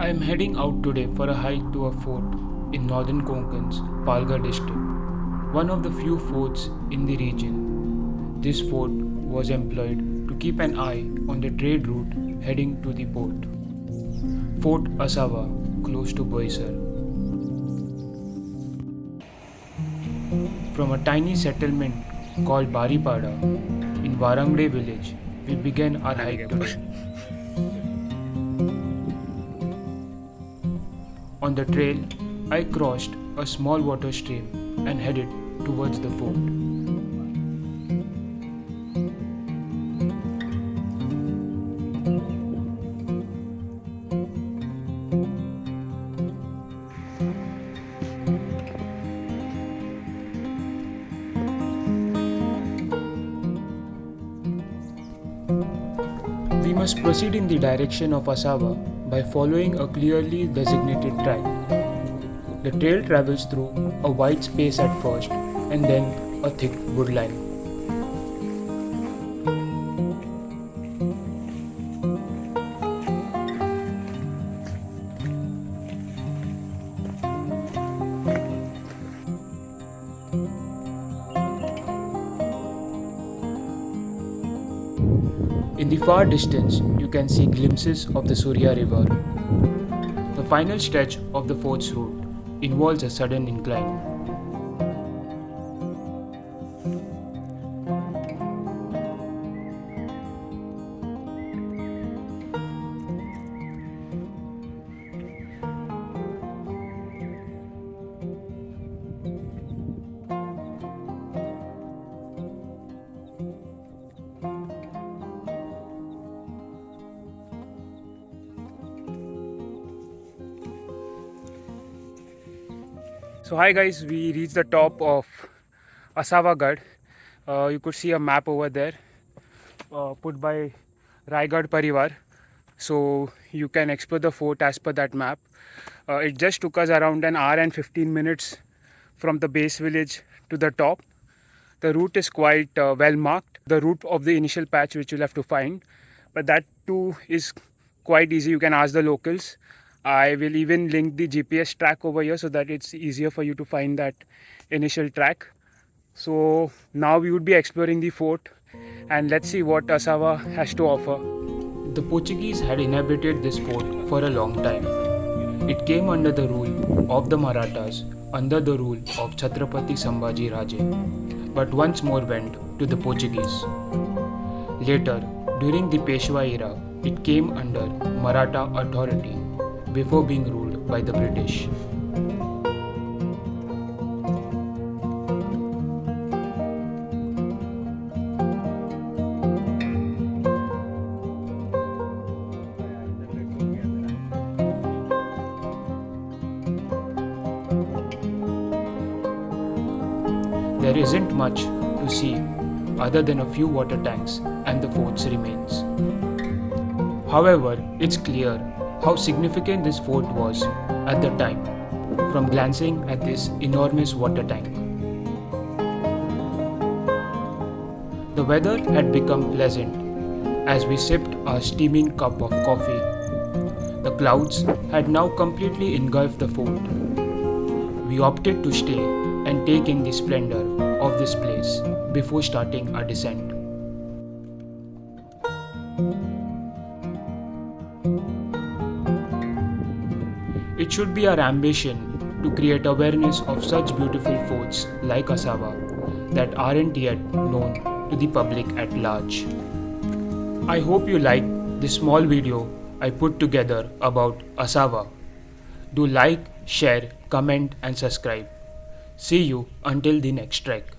I am heading out today for a hike to a fort in northern Konkan's Palghar district, one of the few forts in the region. This fort was employed to keep an eye on the trade route heading to the port. Fort Asava, close to Boisar. From a tiny settlement called Baripada in Warangde village, we began our hike today. On the trail, I crossed a small water stream and headed towards the fort. We must proceed in the direction of Asava by following a clearly designated track. The trail travels through a wide space at first and then a thick woodline. In the far distance, you can see glimpses of the Surya River. The final stretch of the fort's route involves a sudden incline. So hi guys, we reached the top of Asavagad. Uh, you could see a map over there uh, put by Raigad Parivar. So you can explore the fort as per that map. Uh, it just took us around an hour and 15 minutes from the base village to the top. The route is quite uh, well marked. The route of the initial patch which you'll have to find. But that too is quite easy. You can ask the locals. I will even link the GPS track over here so that it's easier for you to find that initial track. So now we would be exploring the fort and let's see what Asava has to offer. The Portuguese had inhabited this fort for a long time. It came under the rule of the Marathas under the rule of Chhatrapati Sambhaji Raje, but once more went to the Portuguese. Later, during the Peshwa era, it came under Maratha authority before being ruled by the British. There isn't much to see other than a few water tanks and the fort's remains. However, it's clear how significant this fort was at the time from glancing at this enormous water tank. The weather had become pleasant as we sipped our steaming cup of coffee. The clouds had now completely engulfed the fort. We opted to stay and take in the splendor of this place before starting our descent. It should be our ambition to create awareness of such beautiful forts like Asava that aren't yet known to the public at large. I hope you liked this small video I put together about Asava. Do like, share, comment and subscribe. See you until the next trek.